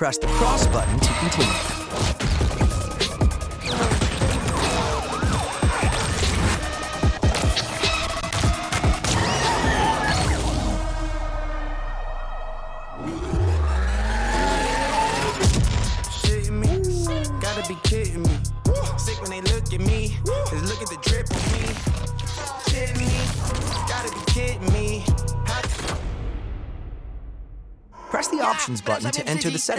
Press the cross button to continue. Gotta be kidding me. Sick when they look at me. Just look at the drip on me. Kidding me. Gotta be kidding me. Press the options button to enter the settings.